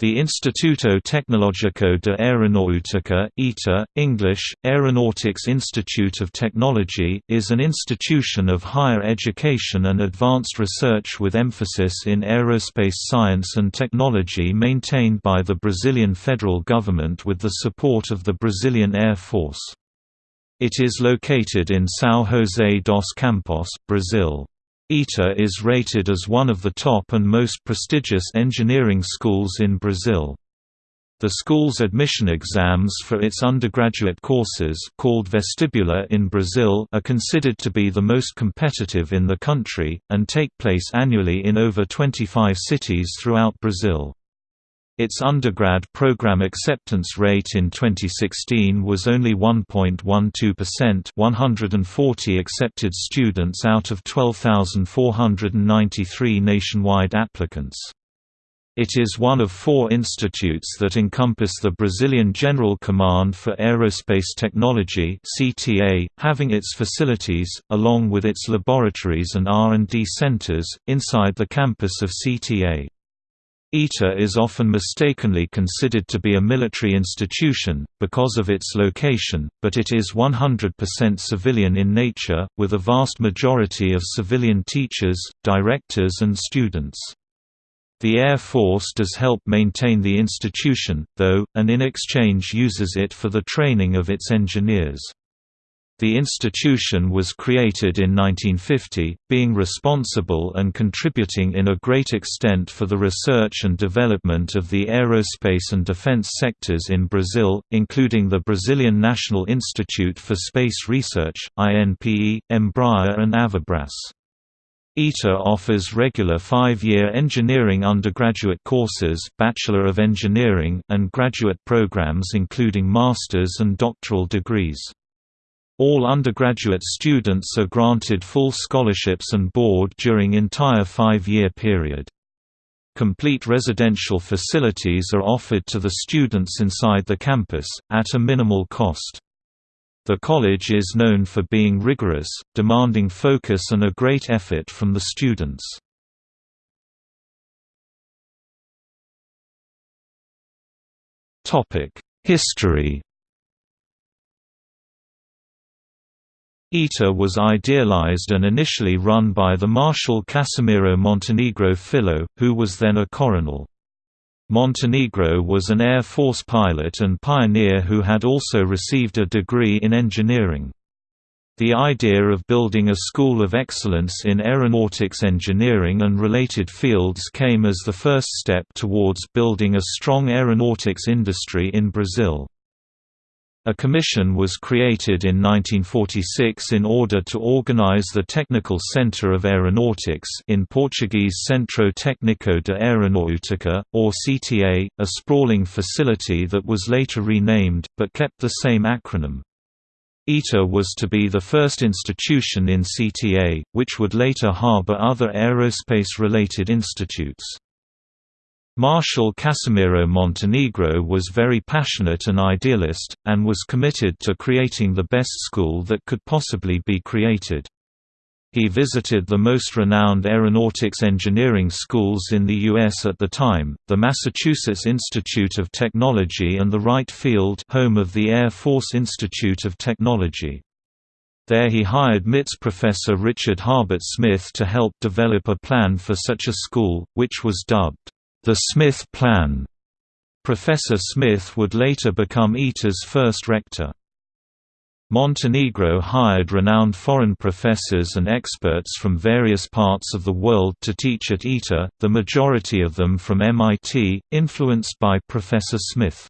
The Instituto Tecnológico de Aeronáutica ITA, English, Aeronautics Institute of Technology, is an institution of higher education and advanced research with emphasis in aerospace science and technology maintained by the Brazilian federal government with the support of the Brazilian Air Force. It is located in São José dos Campos, Brazil. ITA is rated as one of the top and most prestigious engineering schools in Brazil. The school's admission exams for its undergraduate courses called vestibular in Brazil are considered to be the most competitive in the country, and take place annually in over 25 cities throughout Brazil. Its undergrad program acceptance rate in 2016 was only 1.12% 140 accepted students out of 12,493 nationwide applicants. It is one of four institutes that encompass the Brazilian General Command for Aerospace Technology (CTA), having its facilities, along with its laboratories and R&D centers, inside the campus of CTA. ITA is often mistakenly considered to be a military institution, because of its location, but it is 100% civilian in nature, with a vast majority of civilian teachers, directors and students. The Air Force does help maintain the institution, though, and in exchange uses it for the training of its engineers. The institution was created in 1950, being responsible and contributing in a great extent for the research and development of the aerospace and defense sectors in Brazil, including the Brazilian National Institute for Space Research, INPE, Embraer and Avibras. ITA offers regular five-year engineering undergraduate courses Bachelor of Engineering and graduate programs including master's and doctoral degrees. All undergraduate students are granted full scholarships and board during entire five-year period. Complete residential facilities are offered to the students inside the campus, at a minimal cost. The college is known for being rigorous, demanding focus and a great effort from the students. History ITA was idealized and initially run by the Marshal Casimiro Montenegro Filho, who was then a coronel. Montenegro was an Air Force pilot and pioneer who had also received a degree in engineering. The idea of building a school of excellence in aeronautics engineering and related fields came as the first step towards building a strong aeronautics industry in Brazil. A commission was created in 1946 in order to organize the Technical Center of Aeronautics in Portuguese Centro Técnico de Aeronáutica, or CTA, a sprawling facility that was later renamed, but kept the same acronym. ITA was to be the first institution in CTA, which would later harbor other aerospace-related institutes. Marshal Casimiro Montenegro was very passionate and idealist, and was committed to creating the best school that could possibly be created. He visited the most renowned aeronautics engineering schools in the U.S. at the time, the Massachusetts Institute of Technology and the Wright Field home of the Air Force Institute of Technology. There he hired MIT's professor Richard Harbert Smith to help develop a plan for such a school, which was dubbed the Smith Plan. Professor Smith would later become ITA's first rector. Montenegro hired renowned foreign professors and experts from various parts of the world to teach at ITA, the majority of them from MIT, influenced by Professor Smith.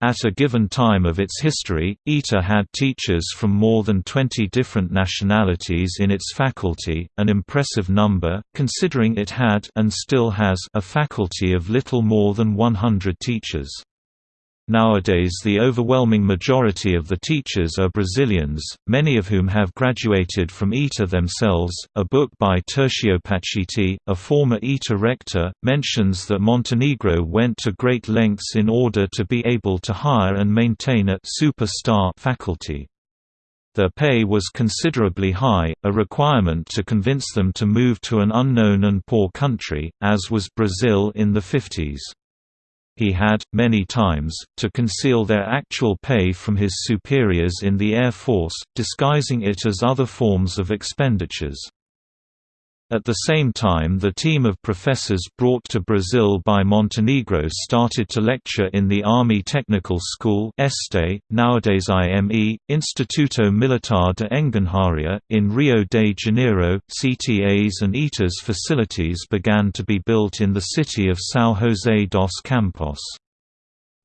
At a given time of its history, ITA had teachers from more than 20 different nationalities in its faculty, an impressive number, considering it had and still has a faculty of little more than 100 teachers. Nowadays the overwhelming majority of the teachers are Brazilians, many of whom have graduated from ITA themselves. A book by Tercio Pacitti, a former ITA rector, mentions that Montenegro went to great lengths in order to be able to hire and maintain a superstar faculty. Their pay was considerably high, a requirement to convince them to move to an unknown and poor country, as was Brazil in the 50s. He had, many times, to conceal their actual pay from his superiors in the Air Force, disguising it as other forms of expenditures. At the same time the team of professors brought to Brazil by Montenegro started to lecture in the Army Technical School ESTE, nowadays IME, Instituto Militar de Engenharia, in Rio de Janeiro. CTA's and ITA's facilities began to be built in the city of São José dos Campos.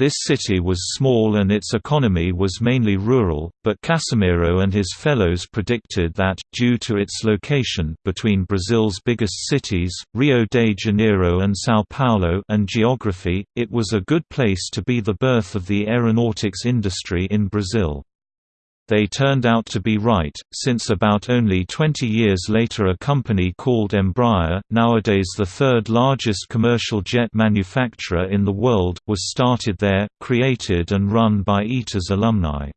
This city was small and its economy was mainly rural, but Casimiro and his fellows predicted that, due to its location between Brazil's biggest cities, Rio de Janeiro and São Paulo and geography, it was a good place to be the birth of the aeronautics industry in Brazil. They turned out to be right, since about only 20 years later a company called Embraer, nowadays the third largest commercial jet manufacturer in the world, was started there, created and run by ITA's alumni.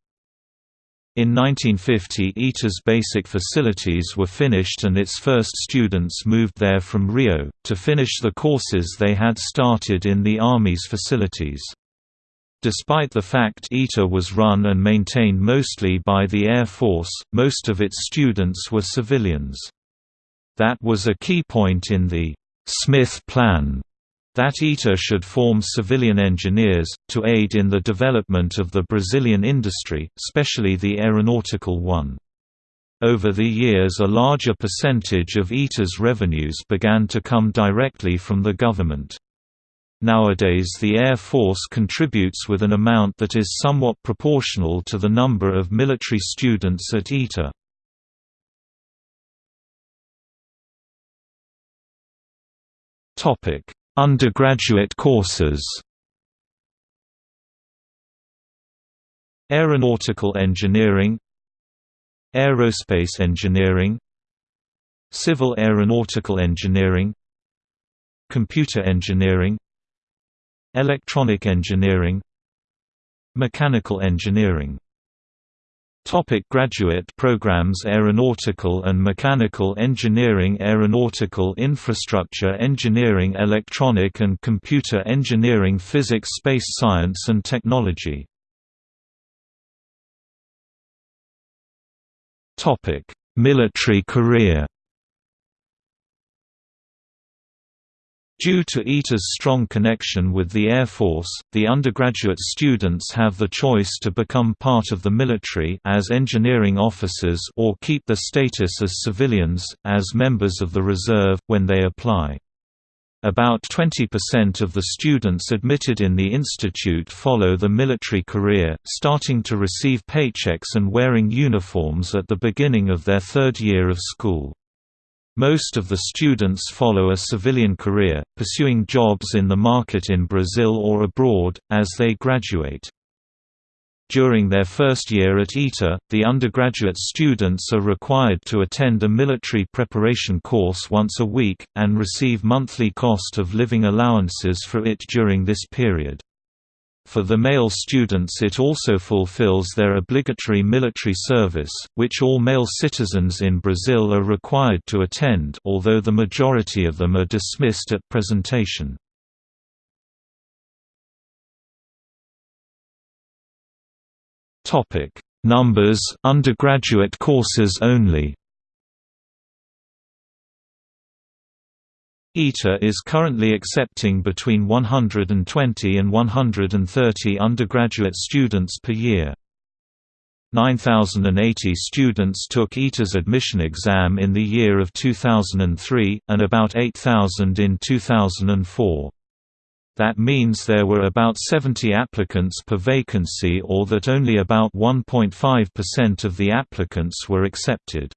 In 1950 ITA's basic facilities were finished and its first students moved there from Rio, to finish the courses they had started in the Army's facilities. Despite the fact ITA was run and maintained mostly by the Air Force, most of its students were civilians. That was a key point in the Smith Plan that ITA should form civilian engineers, to aid in the development of the Brazilian industry, especially the aeronautical one. Over the years a larger percentage of ITA's revenues began to come directly from the government. Nowadays the Air Force contributes with an amount that is somewhat proportional to the number of military students at ITA. Undergraduate courses Aeronautical engineering Aerospace engineering Civil aeronautical engineering Computer engineering Electronic engineering Mechanical engineering. Topic graduate programs Aeronautical and Mechanical Engineering Aeronautical Infrastructure Engineering Electronic and Computer Engineering Physics Space Science and Technology. Military career Due to ITA's strong connection with the Air Force, the undergraduate students have the choice to become part of the military as engineering officers or keep the status as civilians, as members of the reserve, when they apply. About 20% of the students admitted in the institute follow the military career, starting to receive paychecks and wearing uniforms at the beginning of their third year of school. Most of the students follow a civilian career, pursuing jobs in the market in Brazil or abroad, as they graduate. During their first year at ITA, the undergraduate students are required to attend a military preparation course once a week, and receive monthly cost of living allowances for it during this period. For the male students it also fulfills their obligatory military service, which all male citizens in Brazil are required to attend although the majority of them are dismissed at presentation. Numbers undergraduate courses only ITA is currently accepting between 120 and 130 undergraduate students per year. 9,080 students took ITA's admission exam in the year of 2003, and about 8,000 in 2004. That means there were about 70 applicants per vacancy or that only about 1.5% of the applicants were accepted.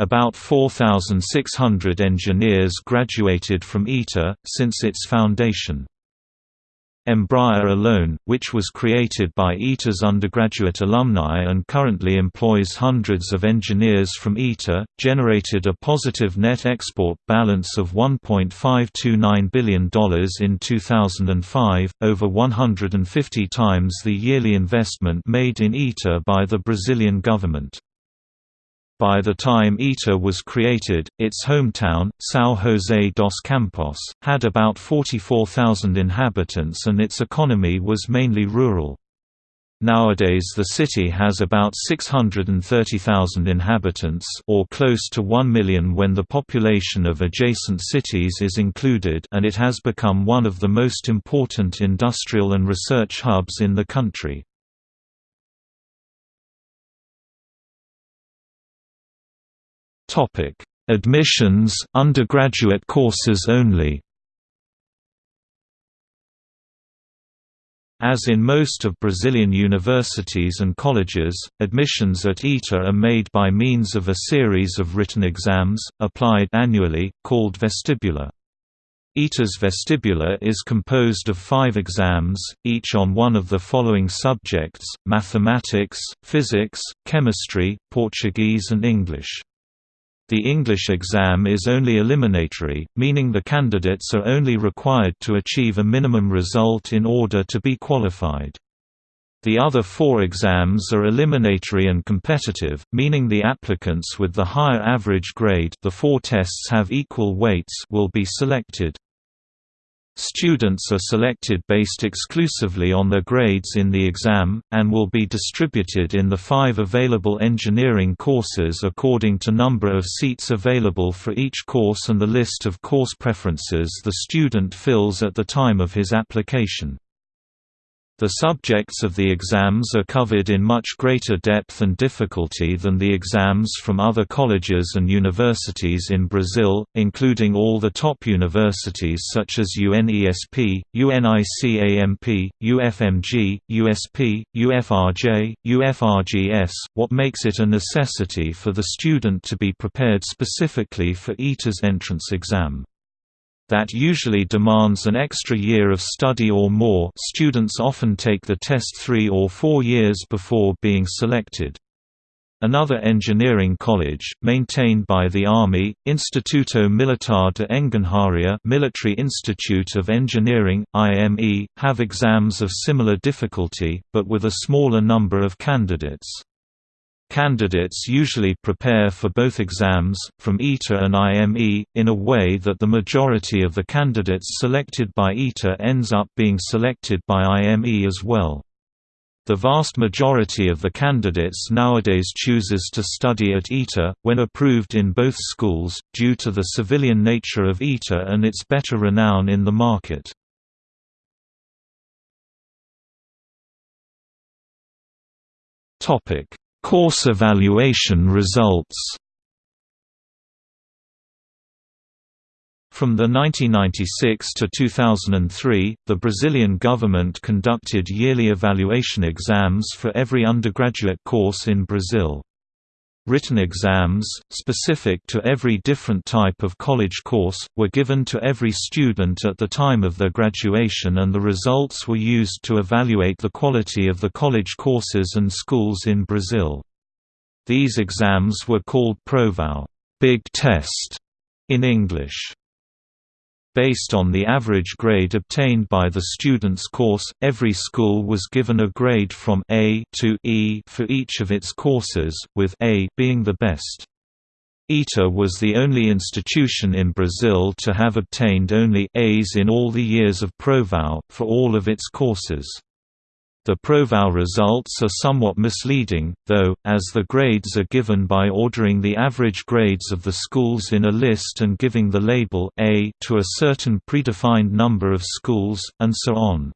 About 4,600 engineers graduated from ITA, since its foundation. Embraer alone, which was created by ITA's undergraduate alumni and currently employs hundreds of engineers from ITA, generated a positive net export balance of $1.529 billion in 2005, over 150 times the yearly investment made in ITA by the Brazilian government. By the time ITA was created, its hometown, São José dos Campos, had about 44,000 inhabitants and its economy was mainly rural. Nowadays the city has about 630,000 inhabitants or close to 1 million when the population of adjacent cities is included and it has become one of the most important industrial and research hubs in the country. Topic: Admissions, undergraduate courses only. As in most of Brazilian universities and colleges, admissions at ITA are made by means of a series of written exams, applied annually, called vestibular. ITA's vestibular is composed of five exams, each on one of the following subjects, mathematics, physics, chemistry, Portuguese and English. The English exam is only eliminatory, meaning the candidates are only required to achieve a minimum result in order to be qualified. The other four exams are eliminatory and competitive, meaning the applicants with the higher average grade the four tests have equal weights will be selected. Students are selected based exclusively on their grades in the exam, and will be distributed in the five available engineering courses according to number of seats available for each course and the list of course preferences the student fills at the time of his application. The subjects of the exams are covered in much greater depth and difficulty than the exams from other colleges and universities in Brazil, including all the top universities such as UNESP, UNICAMP, UFMG, USP, UFRJ, UFRGS, what makes it a necessity for the student to be prepared specifically for ITA's entrance exam that usually demands an extra year of study or more students often take the test three or four years before being selected. Another engineering college, maintained by the Army, Instituto Militar de Engenharia Military Institute of Engineering, IME, have exams of similar difficulty, but with a smaller number of candidates. Candidates usually prepare for both exams, from ITA and IME, in a way that the majority of the candidates selected by ITA ends up being selected by IME as well. The vast majority of the candidates nowadays chooses to study at ITA, when approved in both schools, due to the civilian nature of ITA and its better renown in the market. Topic Course evaluation results From the 1996 to 2003, the Brazilian government conducted yearly evaluation exams for every undergraduate course in Brazil. Written exams, specific to every different type of college course, were given to every student at the time of their graduation and the results were used to evaluate the quality of the college courses and schools in Brazil. These exams were called Provão big test", in English. Based on the average grade obtained by the student's course, every school was given a grade from A to E for each of its courses, with A being the best. ITA was the only institution in Brazil to have obtained only A's in all the years of Provão, for all of its courses. The Provão results are somewhat misleading, though, as the grades are given by ordering the average grades of the schools in a list and giving the label A to a certain predefined number of schools, and so on.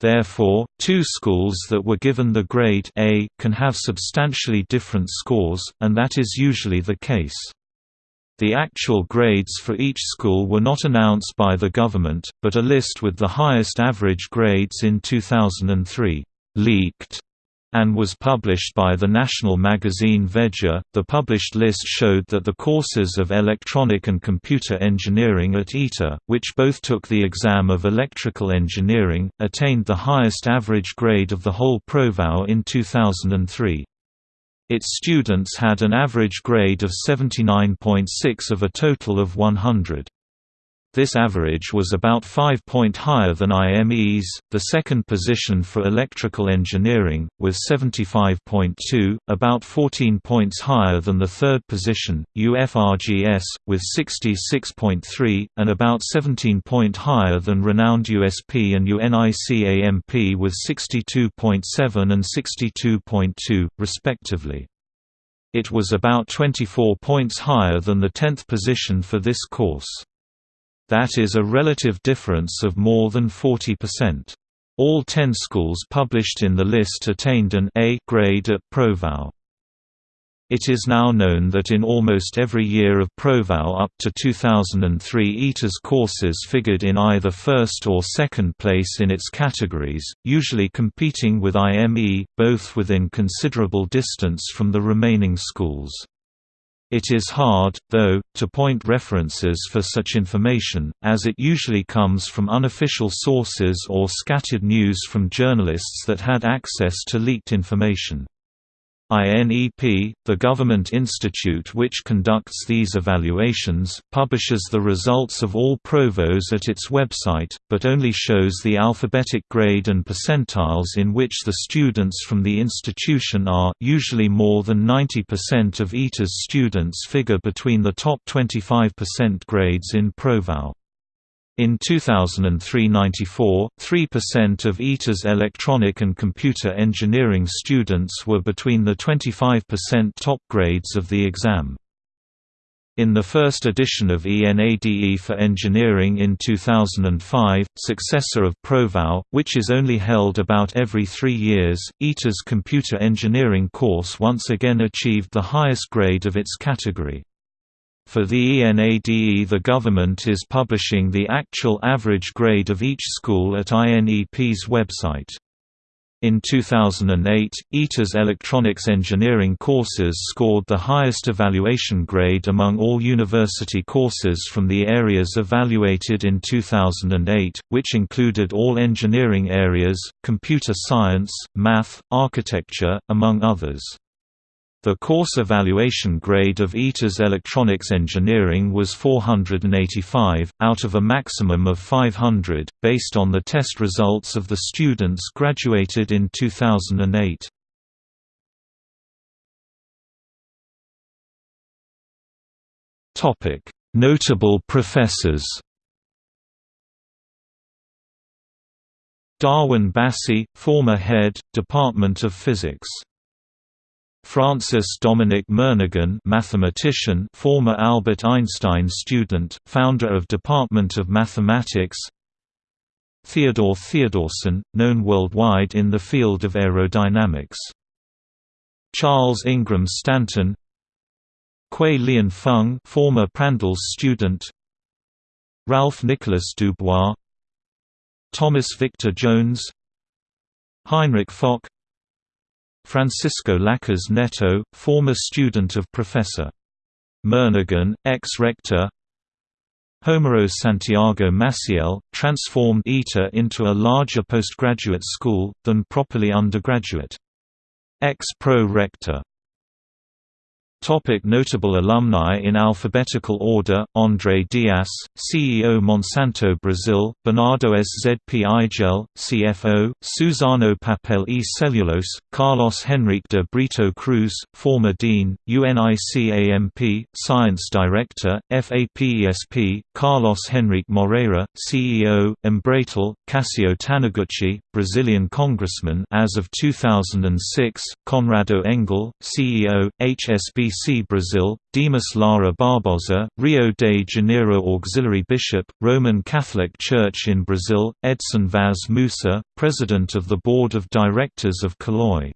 Therefore, two schools that were given the grade A can have substantially different scores, and that is usually the case. The actual grades for each school were not announced by the government, but a list with the highest average grades in 2003 leaked and was published by the national magazine Veja. The published list showed that the courses of electronic and computer engineering at ITA, which both took the exam of electrical engineering, attained the highest average grade of the whole Provão in 2003. Its students had an average grade of 79.6 of a total of 100. This average was about 5 point higher than IME's, the second position for electrical engineering, with 75.2, about 14 points higher than the third position, UFRGS, with 66.3, and about 17 point higher than renowned USP and UNICAMP with 62.7 and 62.2, respectively. It was about 24 points higher than the 10th position for this course. That is a relative difference of more than 40%. All 10 schools published in the list attained an A grade at Provão. It is now known that in almost every year of Provão up to 2003 ITA's courses figured in either first or second place in its categories, usually competing with IME, both within considerable distance from the remaining schools. It is hard, though, to point references for such information, as it usually comes from unofficial sources or scattered news from journalists that had access to leaked information. INEP, the government institute which conducts these evaluations, publishes the results of all Provões at its website, but only shows the alphabetic grade and percentiles in which the students from the institution are usually more than 90% of ITA's students figure between the top 25% grades in Provão. In 2003 94, 3% of ITA's electronic and computer engineering students were between the 25% top grades of the exam. In the first edition of ENADE for Engineering in 2005, successor of Provão, which is only held about every three years, ITA's computer engineering course once again achieved the highest grade of its category. For the ENADE the government is publishing the actual average grade of each school at INEP's website. In 2008, ITA's electronics engineering courses scored the highest evaluation grade among all university courses from the areas evaluated in 2008, which included all engineering areas, computer science, math, architecture, among others. The course evaluation grade of ITA's electronics engineering was 485, out of a maximum of 500, based on the test results of the students graduated in 2008. Notable professors Darwin Bassey, former head, Department of Physics Francis Dominic Murnaghan mathematician former Albert Einstein student, founder of Department of Mathematics Theodore Theodorsen, known worldwide in the field of aerodynamics. Charles Ingram Stanton Kwei Lian Feng former Prandtl student Ralph Nicholas Dubois Thomas Victor Jones Heinrich Fock Francisco Lacaz Neto, former student of Professor. Murnaghan, ex-rector Homero Santiago Maciel, transformed ITA into a larger postgraduate school, than properly undergraduate. Ex-pro rector Topic notable alumni in alphabetical order, André Dias, CEO Monsanto Brazil, Bernardo SZP Igel, CFO, Suzano Papel e Celulose, Carlos Henrique de Brito Cruz, former Dean, UNICAMP, Science Director, FAPESP, Carlos Henrique Moreira, CEO, Embratel, Cassio Taniguchi, Brazilian Congressman as of 2006, Conrado Engel, CEO, HSBC BC Brazil, Dimas Lara Barbosa, Rio de Janeiro Auxiliary Bishop, Roman Catholic Church in Brazil, Edson Vaz Musa, President of the Board of Directors of Caloi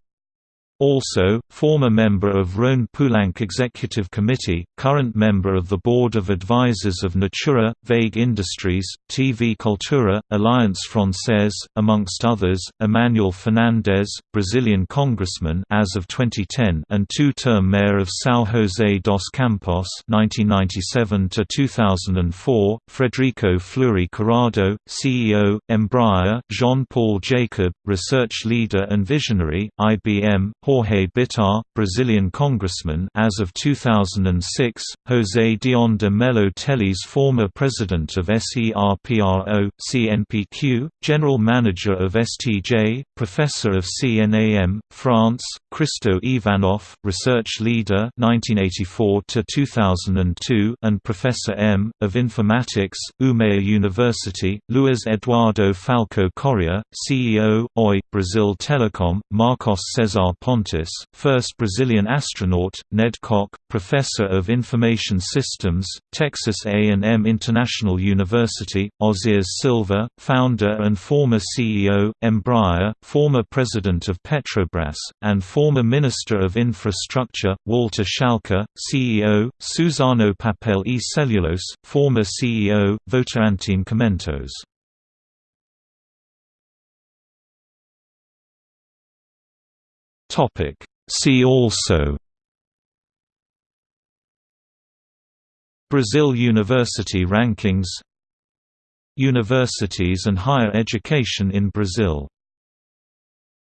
also, former member of Rhone Poulenc Executive Committee, current member of the Board of Advisors of Natura, Vague Industries, TV Cultura, Alliance Française, amongst others, Emanuel Fernandes, Brazilian congressman as of 2010 and two-term mayor of São José dos Campos 1997–2004, Frederico Fleury Curado, CEO, Embraer, Jean-Paul Jacob, research leader and visionary, IBM, Jorge Bittar, Brazilian congressman as of 2006, José Dion de Mello Teles former president of SERPRO, CNPq, general manager of STJ, professor of CNAM, France, Kristo Ivanov, research leader 1984 and Professor M. of Informatics, Umeå University, Luiz Eduardo Falco Correa, CEO, OI, Brazil Telecom, Marcos Cesar Pontes, first Brazilian astronaut, Ned Kock, Professor of Information Systems, Texas A&M International University, Ozires Silva, founder and former CEO, Embraer, former president of Petrobras, and former Minister of Infrastructure, Walter Schalka, CEO, Suzano Papel e Celulose, former CEO, Votorantim Cimentos. See also Brazil University Rankings Universities and higher education in Brazil